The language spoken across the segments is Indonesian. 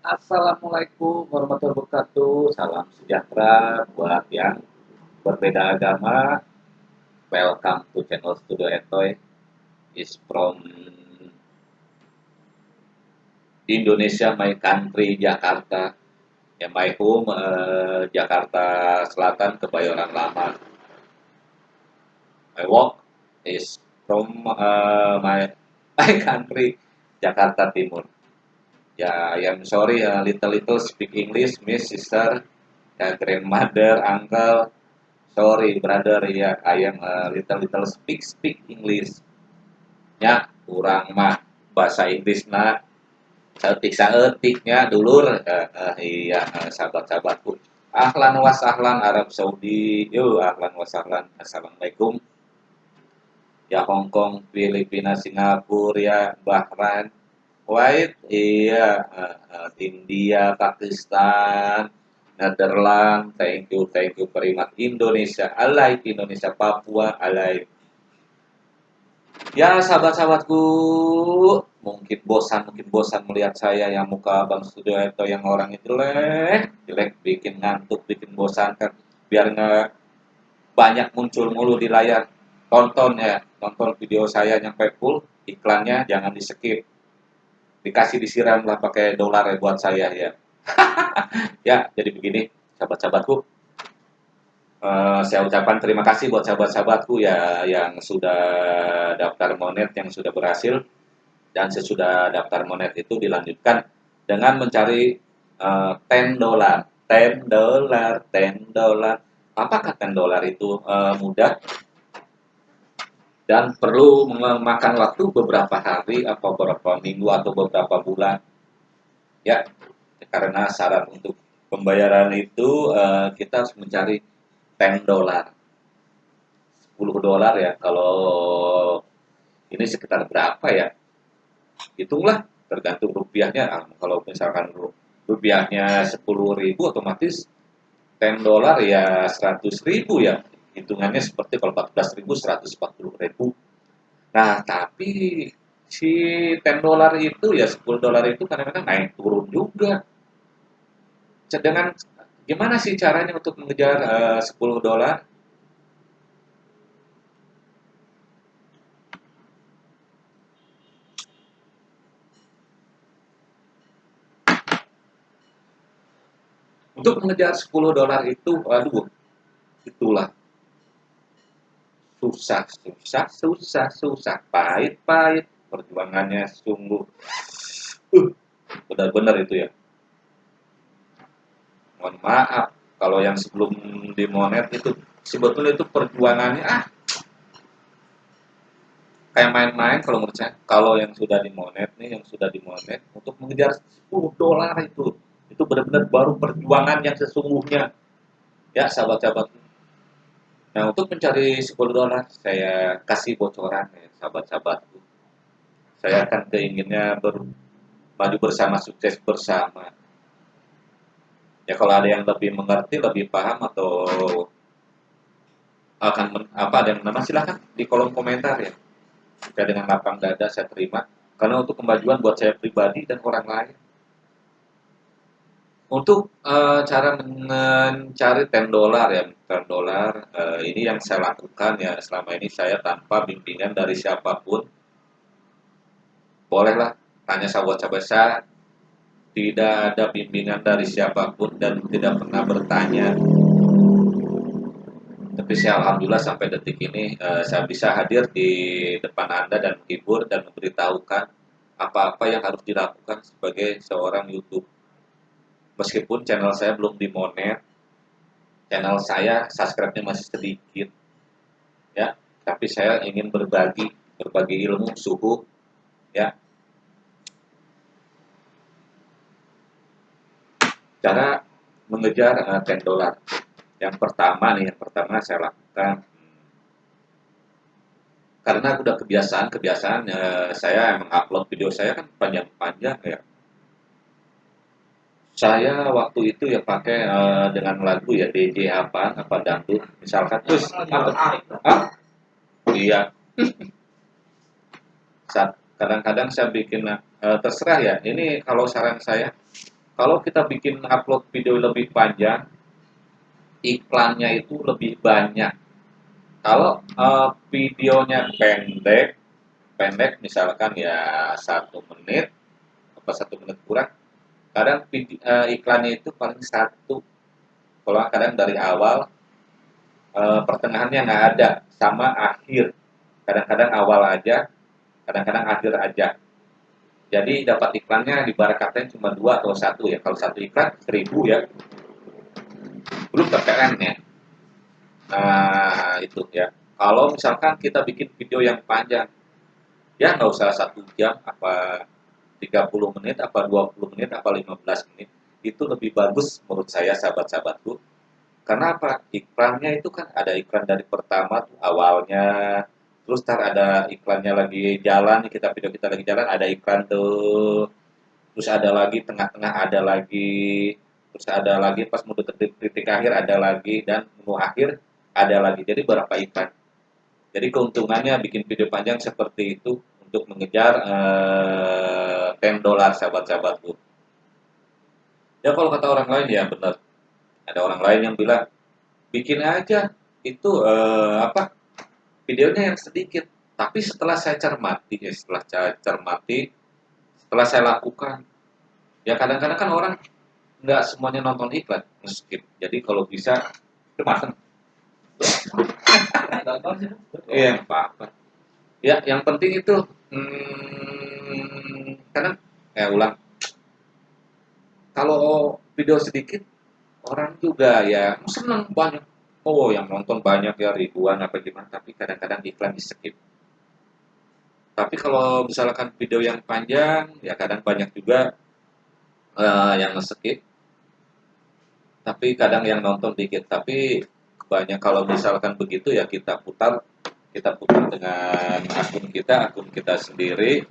Assalamualaikum warahmatullahi wabarakatuh. Salam sejahtera buat yang berbeda agama. Welcome to channel Studio Etoy. Is from Indonesia, my country, Jakarta. Ya, my home, uh, Jakarta Selatan, Kebayoran Lama. My work is from uh, my my country, Jakarta Timur. Ya, I am sorry, uh, little little speak English, Miss Sister, ya, grandmother, uncle. Sorry, brother, ya, I am uh, little little speak speak English. Ya, kurang mah bahasa Inggris nak seetik seetiknya dulur uh, uh, iya uh, sahabat-sahabatku. Ahlan was ahlan Arab Saudi, yo ahlan was ahlan. Assalamualaikum. Ya Hongkong, Filipina, Singapura, ya Bahrain, Kuwait, iya, uh, uh, India, Pakistan, Netherlands, thank you, thank you much. Indonesia, alive, Indonesia, Papua, alive. Ya sahabat-sahabatku, mungkin bosan, mungkin bosan melihat saya yang muka Bang Studio atau yang orang itu jelek, jelek, bikin ngantuk, bikin bosan kan, biar nggak banyak muncul mulu di layar. Tonton ya, tonton video saya nyampe full, iklannya jangan di skip dikasih disiram lah pakai dolar ya buat saya ya. ya, jadi begini sahabat-sahabatku. Uh, saya ucapkan terima kasih buat sahabat-sahabatku ya yang sudah daftar monet yang sudah berhasil dan sesudah daftar monet itu dilanjutkan dengan mencari uh, 10 dolar, 10 dolar, 10 dolar. Apakah 10 dolar itu uh, mudah? Dan perlu memakan waktu beberapa hari atau beberapa minggu atau beberapa bulan. Ya karena syarat untuk pembayaran itu uh, kita harus mencari 10 dolar 10 dolar ya kalau ini sekitar berapa ya? Hitunglah tergantung rupiahnya. Ah, kalau misalkan rupiahnya 10 ribu otomatis 10 dolar ya 100 ribu ya hitungannya seperti kalau 14.000 140.000 nah tapi si 10 dolar itu ya 10 dolar itu kadang-kadang naik turun juga. Dengan gimana sih caranya untuk mengejar uh, 10 dolar? Untuk mengejar 10 dolar itu aduh itulah susah, susah, susah, susah, pahit, pahit, perjuangannya sungguh, uh, benar-benar itu ya. Mohon maaf, kalau yang sebelum dimonet itu sebetulnya itu perjuangannya ah. Kayak main-main kalau menurut saya. Kalau yang sudah dimonet nih yang sudah dimonet untuk mengejar 10 dolar itu itu benar-benar baru perjuangan yang sesungguhnya. Ya sahabat-sahabat Nah, untuk mencari 10 dolar, saya kasih bocoran ya, sahabat-sahabatku. Saya akan keinginnya ber, maju bersama, sukses bersama. Ya, kalau ada yang lebih mengerti, lebih paham, atau akan men, apa ada yang nama silahkan di kolom komentar ya. Saya dengan lapang dada saya terima. Karena untuk kemajuan buat saya pribadi dan orang lain untuk uh, cara mencari 10 dolar ya, 10 dolar uh, ini yang saya lakukan ya selama ini saya tanpa bimbingan dari siapa pun. Bolehlah tanya sahabat-sahabat saya, tidak ada bimbingan dari siapa pun dan tidak pernah bertanya. Tapi saya alhamdulillah sampai detik ini uh, saya bisa hadir di depan Anda dan menghibur dan memberitahukan apa-apa yang harus dilakukan sebagai seorang YouTube meskipun channel saya belum dimonet channel saya subscribe-nya masih sedikit ya. Tapi saya ingin berbagi berbagi ilmu suhu ya. Cara mengejar uh, eh, 10 dolar yang pertama nih yang pertama saya lakukan. Karena udah kebiasaan kebiasaan uh, saya mengupload video saya kan panjang-panjang ya saya waktu itu ya pakai uh, dengan lagu ya DJ apa apa dangdut misalkan. Terus ah iya. Kadang-kadang saya bikin uh, terserah ya. Ini kalau saran saya kalau kita bikin upload video lebih panjang, iklannya itu lebih banyak. Kalau uh, videonya pendek, pendek misalkan ya satu menit, apa satu menit kurang, kadang uh, iklannya itu paling satu. Kalau kadang dari awal, uh, pertengahannya nggak ada, sama akhir. Kadang-kadang awal aja, kadang-kadang akhir aja. Jadi dapat iklannya di barang cuma dua atau satu ya. Kalau satu iklan seribu ya. Belum PPN ya. Nah itu ya. Kalau misalkan kita bikin video yang panjang, ya nggak usah satu jam, apa 30 menit, apa 20 menit, apa 15 menit. Itu lebih bagus menurut saya sahabat-sahabatku. Karena apa? Iklannya itu kan ada iklan dari pertama tuh awalnya, terus ntar ada iklannya lagi jalan kita video kita lagi jalan ada iklan tuh terus ada lagi tengah-tengah ada lagi terus ada lagi pas mau titik, titik akhir ada lagi dan menu akhir ada lagi jadi berapa iklan jadi keuntungannya bikin video panjang seperti itu untuk mengejar uh, eh, 10 dolar sahabat-sahabatku ya kalau kata orang lain ya benar. Ada orang lain yang bilang bikin aja. Itu uh, apa? Videonya yang sedikit. Tapi setelah saya cermati ya setelah saya cermati setelah saya lakukan ya kadang-kadang kan orang nggak semuanya nonton iklan skip jadi kalau bisa kemasan iya apa apa ya yang penting itu hmm, karena ya ulang. Kalau video sedikit orang juga ya senang banyak. Oh yang nonton banyak ya ribuan apa gimana tapi kadang-kadang iklan di skip. Tapi kalau misalkan video yang panjang ya kadang banyak juga uh, yang skip tapi kadang yang nonton dikit tapi banyak. Kalau misalkan begitu ya kita putar kita putar dengan akun kita akun kita sendiri.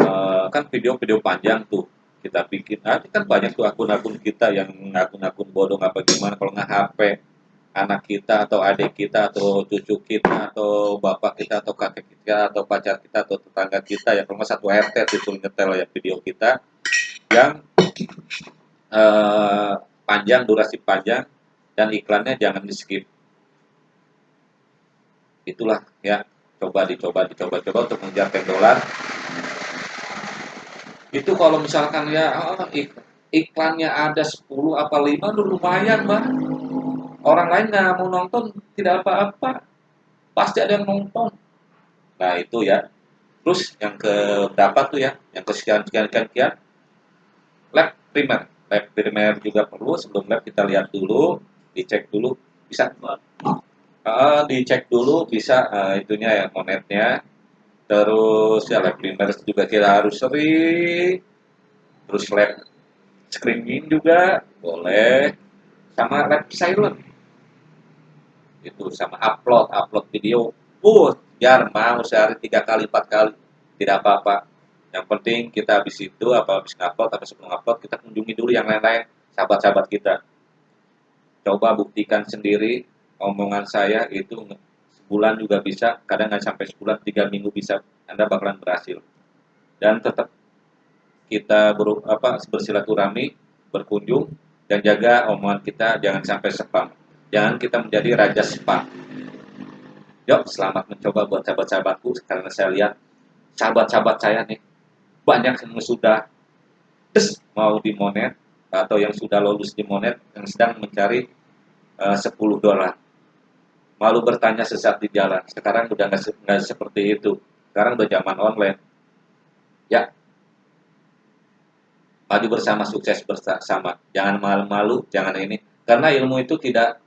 Uh, kan video-video panjang tuh kita bikin. Nanti kan banyak tuh akun-akun kita yang akun-akun bodong apa gimana. Kalau nggak HP anak kita atau adik kita atau cucu kita atau bapak kita atau kakek kita atau pacar kita atau tetangga kita ya kalau satu RT itu nyetel ya video kita yang uh, panjang durasi panjang dan iklannya jangan di skip itulah ya. Coba dicoba dicoba coba untuk mengejar 10 dolar. Itu kalau misalkan ya oh, iklannya ada 10 apa 5 lumayan bang orang lain nggak mau nonton tidak apa-apa. Pasti ada yang nonton. Nah itu ya. Terus yang ke berapa tuh ya yang ke sekian sekian sekian, sekian lab primer. Lab primer juga perlu. Sebelum lab kita lihat dulu dicek dulu bisa uh, dicek dulu bisa uh, itunya ya monetnya. Terus ya lab primer juga kita harus sering terus lab screening juga boleh. Sama lab silent. Itu sama upload upload video. Uh biar mau sehari tiga kali empat kali. Tidak apa-apa. Yang penting kita habis itu apa habis ngupload atau sebelum upload kita kunjungi dulu yang lain-lain sahabat-sahabat kita. Coba buktikan sendiri omongan saya itu sebulan juga bisa kadang nggak sampai sebulan tiga minggu bisa anda bakalan berhasil dan tetap kita ber, apa bersilaturahmi berkunjung dan jaga omongan kita jangan sampai spam Jangan kita menjadi raja spa. Yuk, selamat mencoba buat sahabat-sahabatku karena saya lihat sahabat-sahabat saya nih banyak yang sudah des mau dimonet atau yang sudah lulus dimonet yang sedang mencari uh, 10 dolar. Malu bertanya sesat di jalan. Sekarang udah nggak seperti itu. Sekarang udah zaman online. Ya, maju bersama sukses bersama. Jangan malu-malu, jangan ini. Karena ilmu itu tidak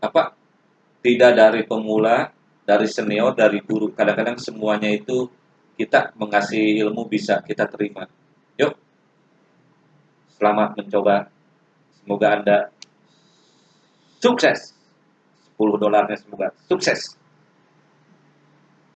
apa tidak dari pemula, dari senior, dari guru. Kadang-kadang semuanya itu kita mengasih ilmu bisa kita terima. Yuk, selamat mencoba. Semoga Anda sukses. 10 dolarnya semoga sukses.